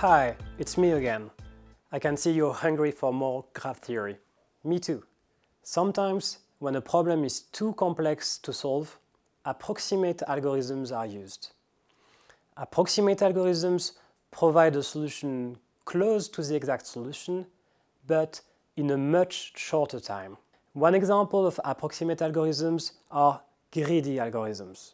Hi, it's me again. I can see you're hungry for more graph theory. Me too. Sometimes, when a problem is too complex to solve, approximate algorithms are used. Approximate algorithms provide a solution close to the exact solution, but in a much shorter time. One example of approximate algorithms are greedy algorithms.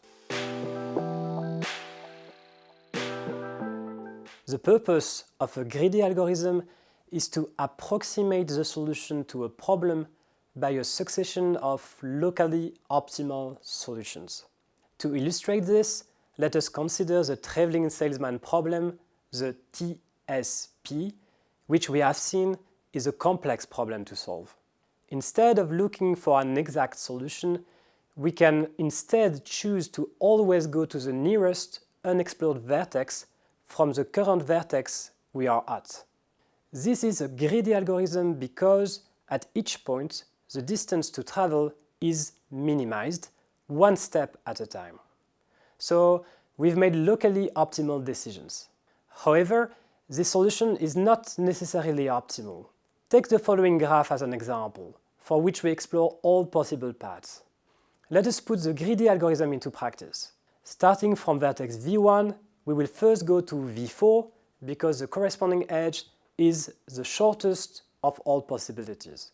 The purpose of a greedy algorithm is to approximate the solution to a problem by a succession of locally optimal solutions. To illustrate this, let us consider the traveling salesman problem, the TSP, which we have seen is a complex problem to solve. Instead of looking for an exact solution, we can instead choose to always go to the nearest unexplored vertex from the current vertex we are at. This is a greedy algorithm because at each point the distance to travel is minimized, one step at a time. So we've made locally optimal decisions. However, this solution is not necessarily optimal. Take the following graph as an example, for which we explore all possible paths. Let us put the greedy algorithm into practice. Starting from vertex v1, we will first go to v4 because the corresponding edge is the shortest of all possibilities.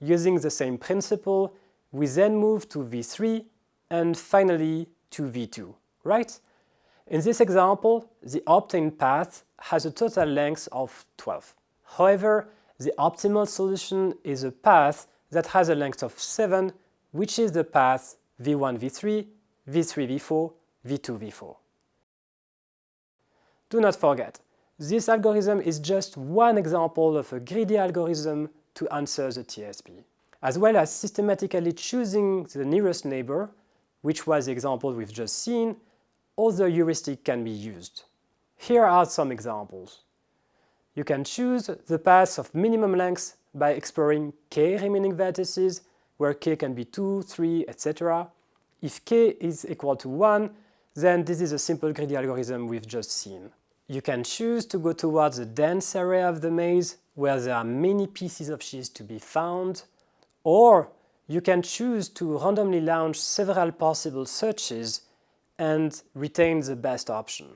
Using the same principle, we then move to v3 and finally to v2, right? In this example, the obtained path has a total length of 12. However, the optimal solution is a path that has a length of 7, which is the path v1, v3, v3, v4, v2, v4. Do not forget, this algorithm is just one example of a greedy algorithm to answer the TSP. As well as systematically choosing the nearest neighbor, which was the example we've just seen, other heuristics can be used. Here are some examples. You can choose the path of minimum length by exploring k remaining vertices, where k can be 2, 3, etc. If k is equal to 1, then this is a simple greedy algorithm we've just seen. You can choose to go towards the dense area of the maze, where there are many pieces of cheese to be found, or you can choose to randomly launch several possible searches and retain the best option.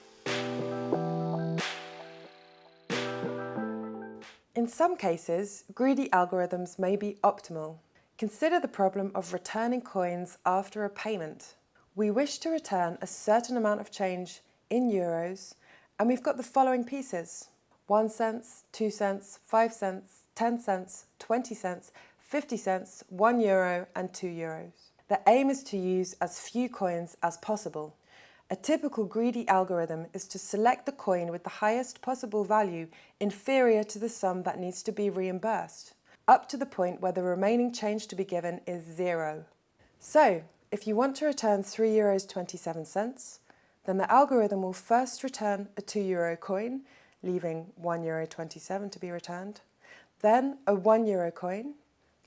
In some cases, greedy algorithms may be optimal. Consider the problem of returning coins after a payment. We wish to return a certain amount of change in euros and we've got the following pieces. 1 cents, 2 cents, 5 cents, 10 cents, 20 cents, 50 cents, 1 euro and 2 euros. The aim is to use as few coins as possible. A typical greedy algorithm is to select the coin with the highest possible value inferior to the sum that needs to be reimbursed, up to the point where the remaining change to be given is zero. So, if you want to return 3 euros 27 cents, then the algorithm will first return a 2 euro coin, leaving 1 euro 27 to be returned, then a 1 euro coin,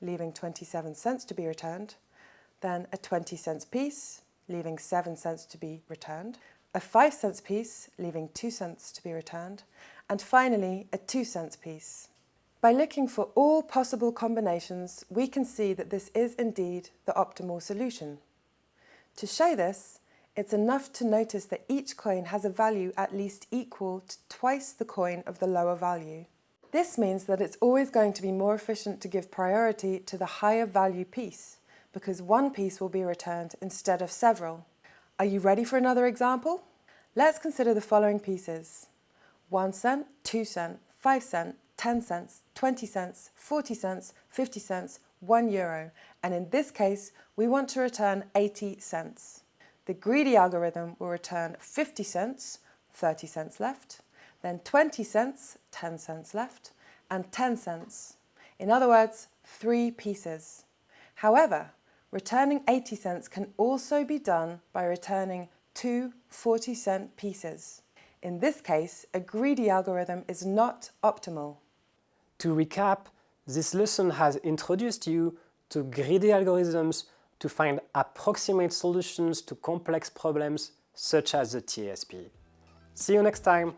leaving 27 cents to be returned, then a 20 cents piece, leaving 7 cents to be returned, a 5 cents piece, leaving 2 cents to be returned, and finally a 2 cents piece. By looking for all possible combinations, we can see that this is indeed the optimal solution. To show this, it's enough to notice that each coin has a value at least equal to twice the coin of the lower value. This means that it's always going to be more efficient to give priority to the higher value piece, because one piece will be returned instead of several. Are you ready for another example? Let's consider the following pieces. 1 cent, 2 cent, 5 cent, 10 cents, 20 cents, 40 cents, 50 cents, 1 euro, and in this case we want to return 80 cents. The greedy algorithm will return 50 cents, 30 cents left, then 20 cents, 10 cents left, and 10 cents. In other words, three pieces. However, returning 80 cents can also be done by returning two 40 cent pieces. In this case, a greedy algorithm is not optimal. To recap, this lesson has introduced you to greedy algorithms to find approximate solutions to complex problems such as the TSP. See you next time!